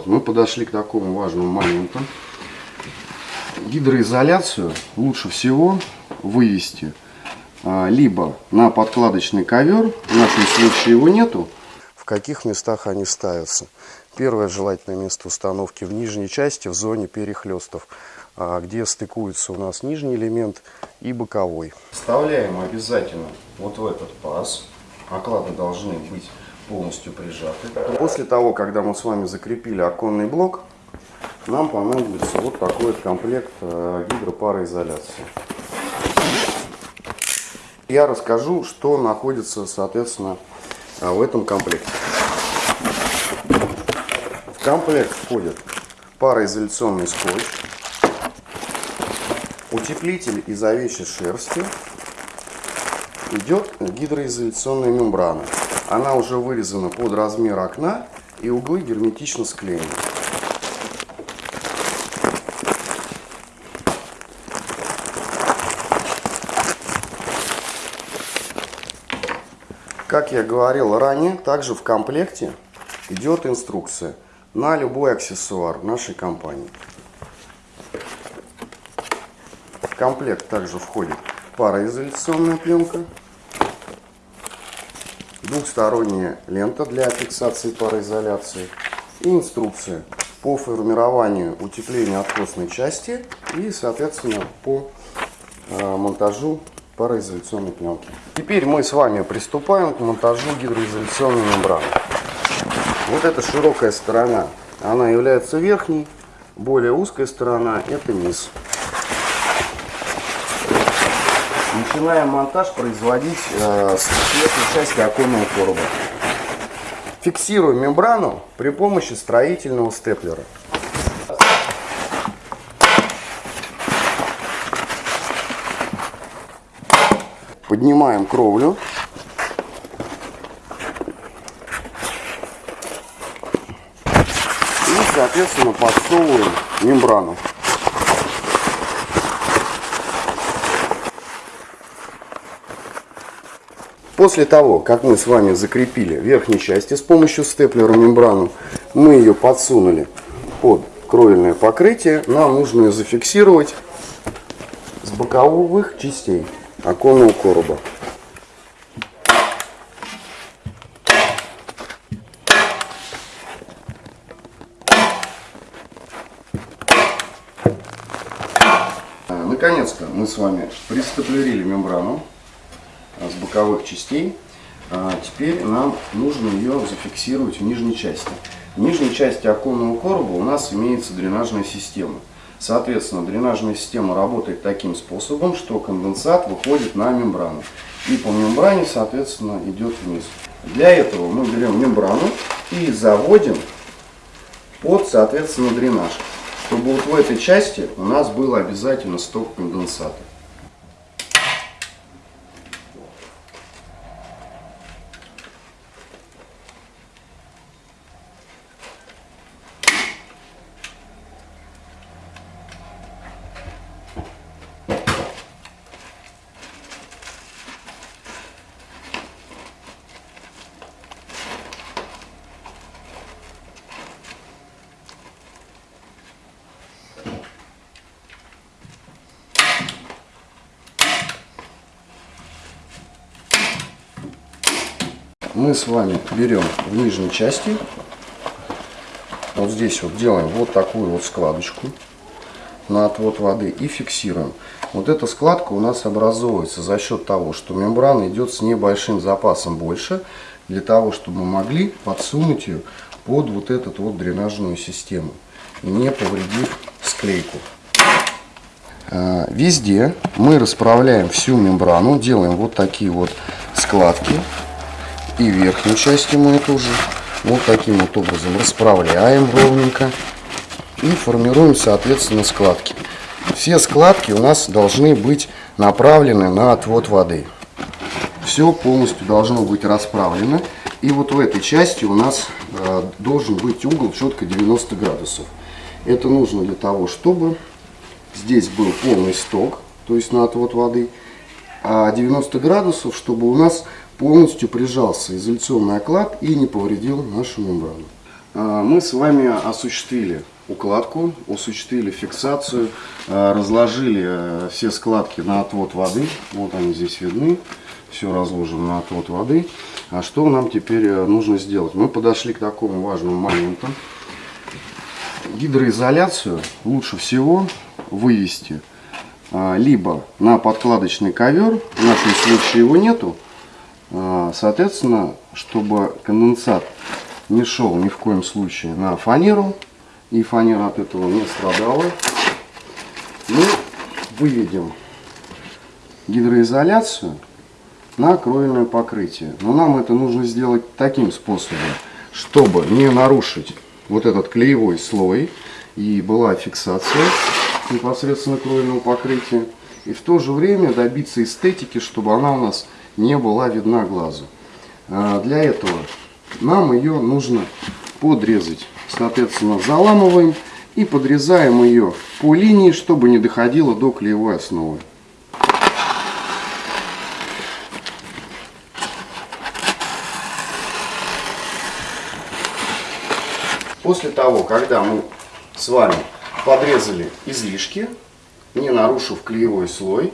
вот, мы подошли к такому важному моменту. Гидроизоляцию лучше всего вывести а, либо на подкладочный ковер, в нашем случае его нету. В каких местах они ставятся? Первое желательное место установки в нижней части, в зоне перехлестов, а, где стыкуется у нас нижний элемент и боковой. Вставляем обязательно вот в этот паз. Оклады должны быть полностью прижаты. После того, когда мы с вами закрепили оконный блок, нам понадобится вот такой вот комплект э, гидропароизоляции. Я расскажу, что находится, соответственно, э, в этом комплекте. В комплект входит пароизоляционный скотч, утеплитель из овечьей шерсти, идет гидроизоляционная мембрана. Она уже вырезана под размер окна и углы герметично склеены. Как я говорил ранее, также в комплекте идет инструкция на любой аксессуар нашей компании. В комплект также входит пароизоляционная пленка, двухсторонняя лента для фиксации пароизоляции и инструкция по формированию утепления откосной части и, соответственно, по э, монтажу пароизоляционной пленки. Теперь мы с вами приступаем к монтажу гидроизоляционной мембраны. Вот эта широкая сторона, она является верхней, более узкая сторона это низ. Начинаем монтаж производить э, с верхней части оконного короба. Фиксируем мембрану при помощи строительного степлера. Поднимаем кровлю. И, соответственно, подсовываем мембрану. После того, как мы с вами закрепили верхней части с помощью степлера мембрану, мы ее подсунули под кровельное покрытие, нам нужно ее зафиксировать с боковых частей оконного короба. Наконец-то мы с вами пристеплерили мембрану с боковых частей. А теперь нам нужно ее зафиксировать в нижней части. В нижней части оконного короба у нас имеется дренажная система. Соответственно, дренажная система работает таким способом, что конденсат выходит на мембрану. И по мембране, соответственно, идет вниз. Для этого мы берем мембрану и заводим под, соответственно, дренаж. Чтобы вот в этой части у нас был обязательно сток конденсата. Мы с вами берем в нижней части, вот здесь вот делаем вот такую вот складочку на отвод воды и фиксируем. Вот эта складка у нас образовывается за счет того, что мембрана идет с небольшим запасом больше, для того, чтобы мы могли подсунуть ее под вот эту вот дренажную систему, не повредив склейку. А, везде мы расправляем всю мембрану, делаем вот такие вот складки и верхнюю часть мы тоже вот таким вот образом расправляем ровненько и формируем соответственно складки. Все складки у нас должны быть направлены на отвод воды. Все полностью должно быть расправлено. И вот в этой части у нас э, должен быть угол четко 90 градусов. Это нужно для того, чтобы здесь был полный сток, то есть на отвод воды, а 90 градусов, чтобы у нас полностью прижался изоляционный оклад и не повредил нашу мембрану. А, мы с вами осуществили укладку, осуществили фиксацию, а, разложили э, все складки на отвод воды. Вот они здесь видны. Все разложено на отвод воды. А что нам теперь э, нужно сделать? Мы подошли к такому важному моменту. Гидроизоляцию лучше всего вывести а, либо на подкладочный ковер, в нашем случае его нету, соответственно, чтобы конденсат не шел ни в коем случае на фанеру, и фанера от этого не страдала. Мы выведем гидроизоляцию на кровельное покрытие. Но нам это нужно сделать таким способом, чтобы не нарушить вот этот клеевой слой и была фиксация непосредственно кровельного покрытия. И в то же время добиться эстетики, чтобы она у нас не была видна глазу. А, для этого нам ее нужно подрезать. Соответственно, заламываем и подрезаем ее по линии, чтобы не доходило до клеевой основы. После того, когда мы с вами подрезали излишки, не нарушив клеевой слой,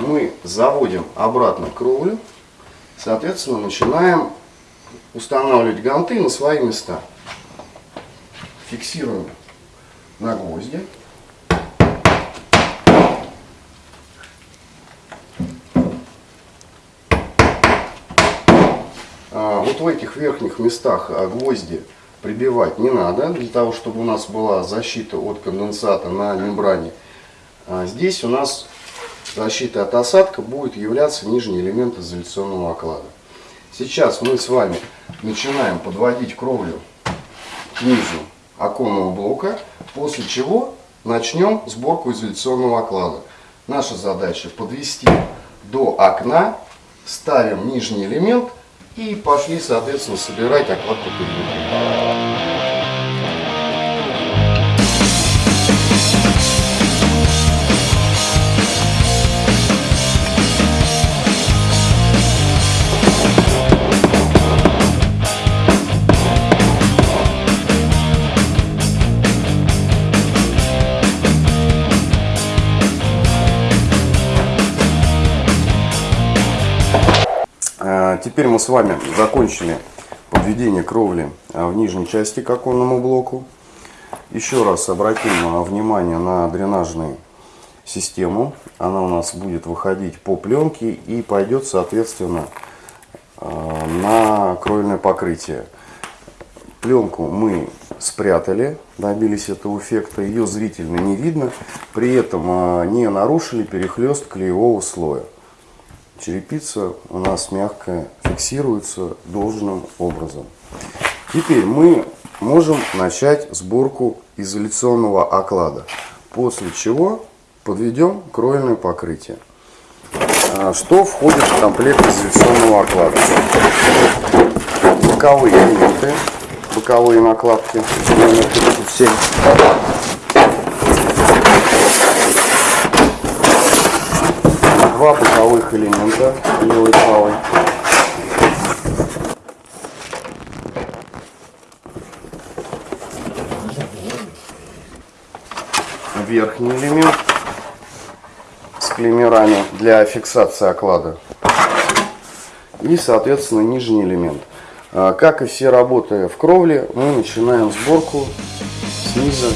мы заводим обратно кровлю, соответственно, начинаем устанавливать ганты на свои места. Фиксируем на гвозди. А, вот в этих верхних местах а, гвозди прибивать не надо, для того, чтобы у нас была защита от конденсата на мембране. А здесь у нас защита от осадка будет являться нижний элемент изоляционного оклада. Сейчас мы с вами начинаем подводить кровлю к низу оконного блока, после чего начнем сборку изоляционного оклада. Наша задача подвести до окна, ставим нижний элемент и пошли, соответственно, собирать оклад по периметру. Теперь мы с вами закончили подведение кровли а, в нижней части к оконному блоку. Еще раз обратим а, внимание на дренажную систему. Она у нас будет выходить по пленке и пойдет, соответственно, а, на кровельное покрытие. Пленку мы спрятали, добились этого эффекта, ее зрительно не видно, при этом не нарушили перехлест клеевого слоя черепица у нас мягкая, фиксируется должным образом. Теперь мы можем начать сборку изоляционного оклада, после чего подведем кровельное покрытие. А, что входит в комплект изоляционного оклада? Боковые элементы, боковые накладки номер 37 два боковых элемента, левый и правый. Верхний элемент с клеймерами для фиксации оклада. И, соответственно, нижний элемент. А, как и все работы в кровле, мы начинаем сборку снизу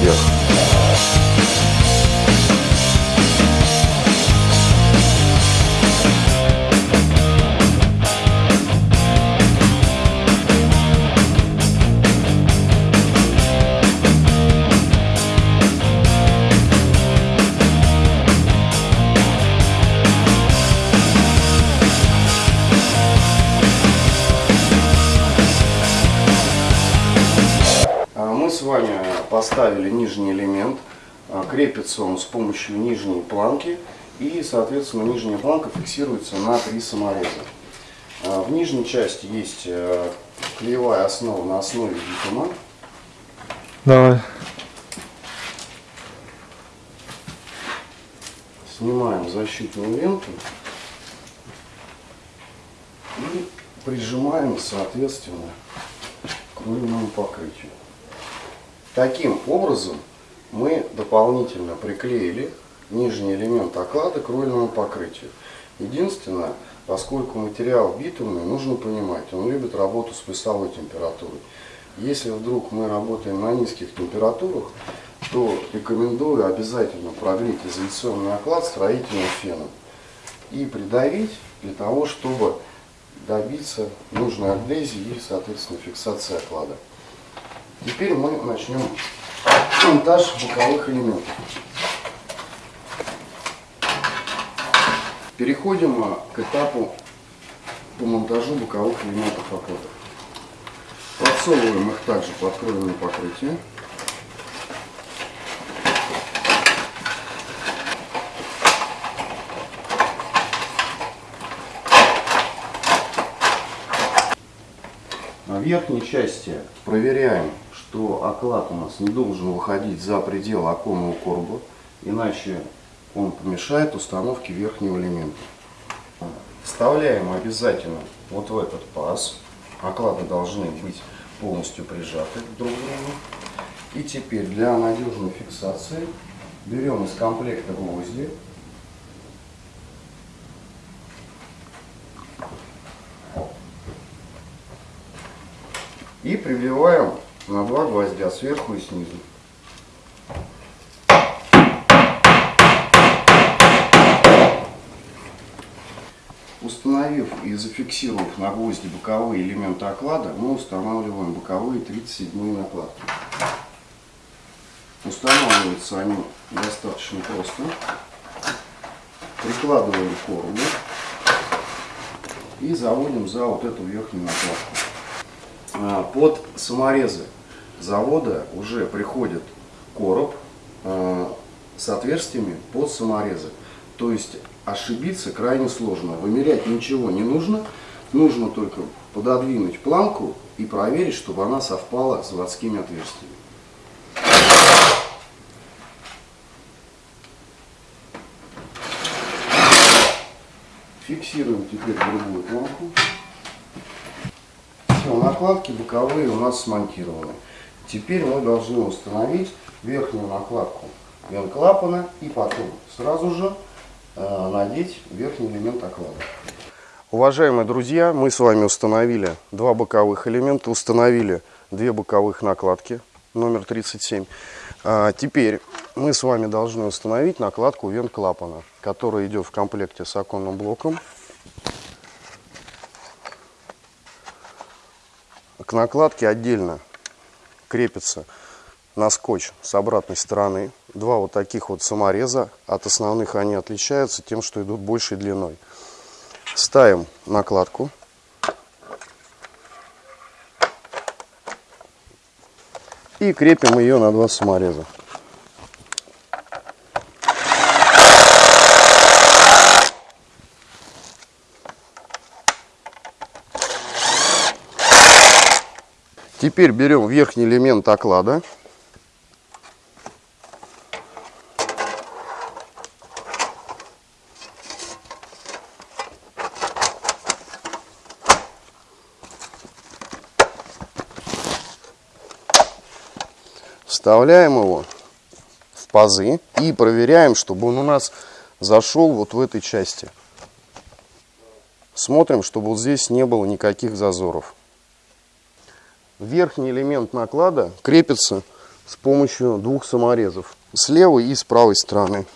вверх. Поставили нижний элемент, а, крепится он с помощью нижней планки и, соответственно, нижняя планка фиксируется на три самореза. А, в нижней части есть э, клеевая основа на основе битума. Давай. Снимаем защитную ленту и прижимаем, соответственно, к рульному покрытию. Таким образом мы дополнительно приклеили нижний элемент оклада к рульному покрытию. Единственное, поскольку материал битумный, нужно понимать, он любит работу с плюсовой температурой. Если вдруг мы работаем на низких температурах, то рекомендую обязательно прогреть изоляционный оклад строительным феном и придавить для того, чтобы добиться нужной адгезии и, соответственно, фиксации оклада. Теперь мы начнем монтаж боковых элементов. Переходим а, к этапу по монтажу боковых элементов окладов. Подсовываем их также под кровельное покрытие. На верхней части проверяем, что оклад у нас не должен выходить за пределы оконного короба, иначе он помешает установке верхнего элемента. Вставляем обязательно вот в этот паз. Оклады должны быть полностью прижаты друг к другу. И теперь для надежной фиксации берем из комплекта гвозди. И прибиваем на два гвоздя сверху и снизу. Установив и зафиксировав на гвозди боковые элементы оклада, мы устанавливаем боковые 37 накладки. Устанавливаются они достаточно просто. Прикладываем коробу и заводим за вот эту верхнюю накладку. А, под саморезы завода уже приходит короб а, с отверстиями под саморезы. То есть ошибиться крайне сложно. Вымерять ничего не нужно. Нужно только пододвинуть планку и проверить, чтобы она совпала с заводскими отверстиями. Фиксируем теперь другую планку. Все, накладки боковые у нас смонтированы. Теперь мы должны установить верхнюю накладку вент-клапана и потом сразу же э, надеть верхний элемент оклада. Уважаемые друзья, мы с вами установили два боковых элемента, установили две боковых накладки номер 37. А теперь мы с вами должны установить накладку вент-клапана, которая идет в комплекте с оконным блоком. К накладке отдельно крепится на скотч с обратной стороны. Два вот таких вот самореза. От основных они отличаются тем, что идут большей длиной. Ставим накладку. И крепим ее на два самореза. Теперь берем верхний элемент оклада. Вставляем его в пазы и проверяем, чтобы он у нас зашел вот в этой части. Смотрим, чтобы вот здесь не было никаких зазоров. Верхний элемент наклада крепится с помощью двух саморезов. С левой и с правой стороны.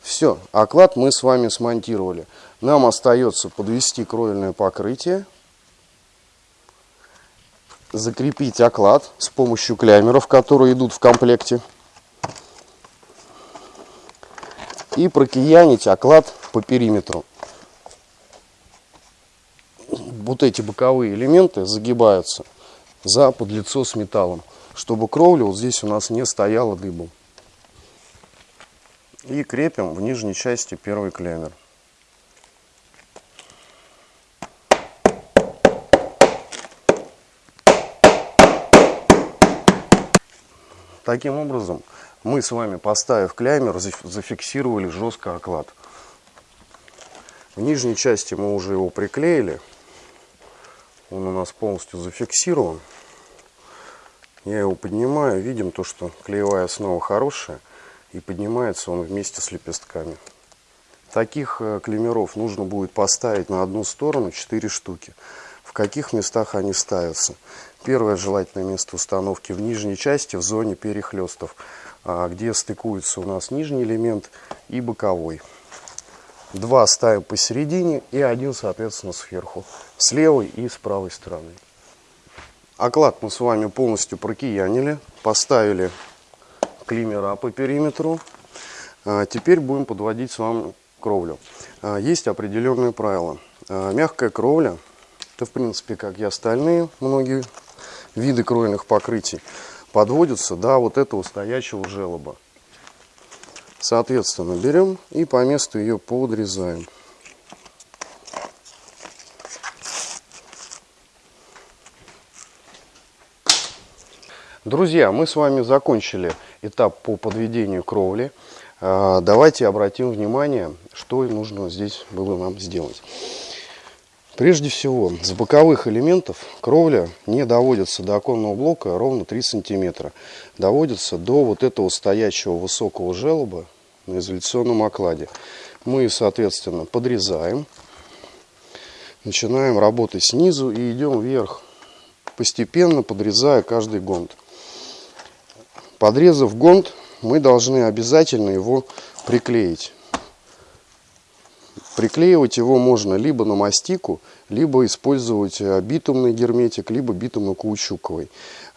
Все, оклад мы с вами смонтировали. Нам остается подвести кровельное покрытие, закрепить оклад с помощью клямеров, которые идут в комплекте. И прокиянить оклад по периметру. Вот эти боковые элементы загибаются за подлицо с металлом, чтобы кровля вот здесь у нас не стояла дыбом. И крепим в нижней части первый клемер. Таким образом мы с вами, поставив клеймер, зафиксировали жестко оклад. В нижней части мы уже его приклеили. Он у нас полностью зафиксирован. Я его поднимаю, видим то, что клеевая основа хорошая. И поднимается он вместе с лепестками. Таких э, клеймеров нужно будет поставить на одну сторону 4 штуки. В каких местах они ставятся? Первое желательное место установки в нижней части, в зоне перехлестов, где стыкуется у нас нижний элемент и боковой. Два ставим посередине и один, соответственно, сверху. С левой и с правой стороны. Оклад мы с вами полностью прокиянили. Поставили климера по периметру. А, теперь будем подводить с вами кровлю. А, есть определенные правила. А, мягкая кровля, это в принципе как и остальные многие виды кровельных покрытий, подводится до вот этого стоячего желоба. Соответственно, берем и по месту ее подрезаем. Друзья, мы с вами закончили этап по подведению кровли. А, давайте обратим внимание, что нужно здесь было нам сделать. Прежде всего, с боковых элементов кровля не доводится до оконного блока ровно 3 сантиметра. Доводится до вот этого стоячего высокого желоба на изоляционном окладе. Мы, соответственно, подрезаем, начинаем работать снизу и идем вверх, постепенно подрезая каждый гонт. Подрезав гонт, мы должны обязательно его приклеить. Приклеивать его можно либо на мастику, либо использовать э, битумный герметик, либо битумно-каучуковый.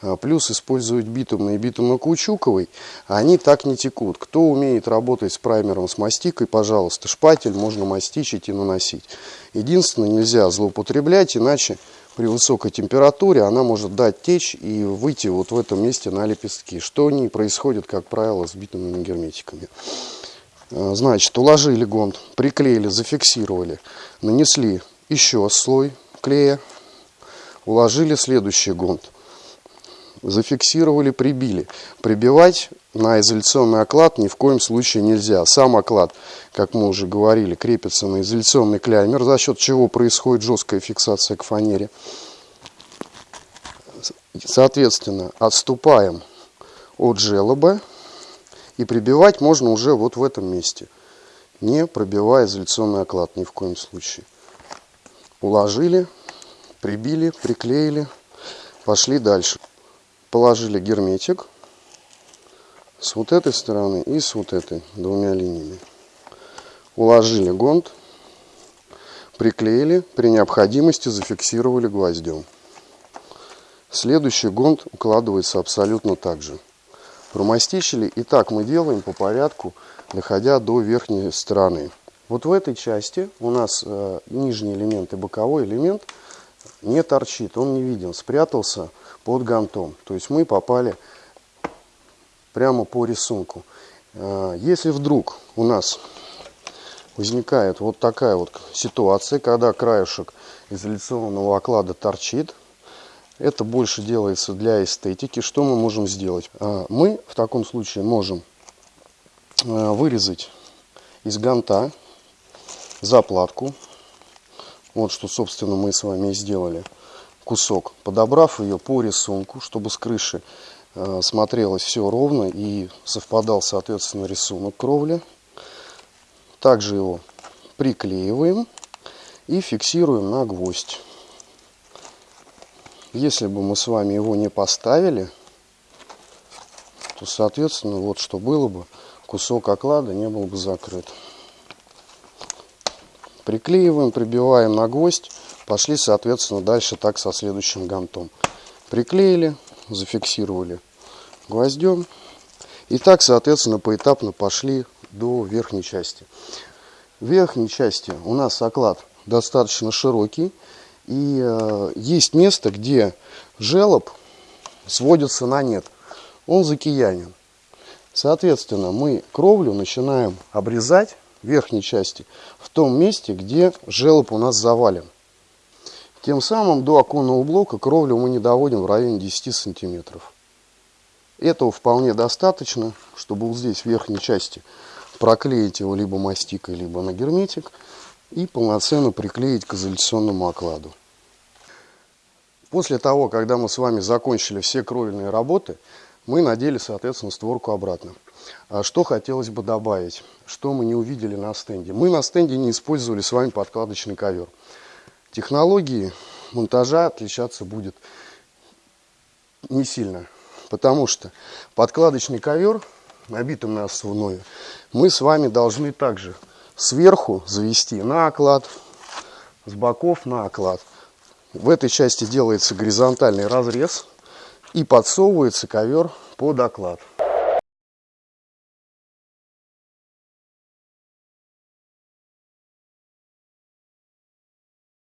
А, плюс использовать битумный и битумно-каучуковый, они так не текут. Кто умеет работать с праймером с мастикой, пожалуйста, шпатель можно мастичить и наносить. Единственное, нельзя злоупотреблять, иначе при высокой температуре она может дать течь и выйти вот в этом месте на лепестки, что не происходит, как правило, с битумными герметиками. А, значит, уложили гонт, приклеили, зафиксировали, нанесли еще слой клея, уложили следующий гонт, зафиксировали, прибили. Прибивать на изоляционный оклад ни в коем случае нельзя. Сам оклад, как мы уже говорили, крепится на изоляционный клеймер, за счет чего происходит жесткая фиксация к фанере. Соответственно, отступаем от желоба и прибивать можно уже вот в этом месте, не пробивая изоляционный оклад ни в коем случае. Уложили, прибили, приклеили, пошли дальше. Положили герметик с вот этой стороны и с вот этой двумя линиями. Уложили гонт, приклеили, при необходимости зафиксировали гвоздем. Следующий гонт укладывается абсолютно так же. Промастичили, и так мы делаем по порядку, доходя до верхней стороны. Вот в этой части у нас э, нижний элемент и боковой элемент не торчит, он не виден, спрятался под гантом. То есть мы попали прямо по рисунку. Э, если вдруг у нас возникает вот такая вот ситуация, когда краешек изоляционного оклада торчит, это больше делается для эстетики. Что мы можем сделать? Э, мы в таком случае можем э, вырезать из ганта заплатку. Вот что, собственно, мы с вами и сделали. Кусок. Подобрав ее по рисунку, чтобы с крыши э, смотрелось все ровно и совпадал, соответственно, рисунок кровли. Также его приклеиваем и фиксируем на гвоздь. Если бы мы с вами его не поставили, то, соответственно, вот что было бы, кусок оклада не был бы закрыт. Приклеиваем, прибиваем на гвоздь. Пошли, соответственно, дальше так со следующим гантом. Приклеили, зафиксировали гвоздем. И так, соответственно, поэтапно пошли до верхней части. В верхней части у нас оклад достаточно широкий. И э, есть место, где желоб сводится на нет. Он закиянен. Соответственно, мы кровлю начинаем обрезать верхней части, в том месте, где желоб у нас завален. Тем самым до оконного блока кровлю мы не доводим в районе 10 сантиметров. Этого вполне достаточно, чтобы вот здесь в верхней части проклеить его либо мастикой, либо на герметик и полноценно приклеить к изоляционному окладу. После того, когда мы с вами закончили все кровельные работы, мы надели, соответственно, створку обратно. А что хотелось бы добавить, что мы не увидели на стенде. Мы на стенде не использовали с вами подкладочный ковер. Технологии монтажа отличаться будет не сильно, потому что подкладочный ковер, набитым на основное, мы с вами должны также сверху завести на оклад, с боков на оклад. В этой части делается горизонтальный разрез и подсовывается ковер под оклад.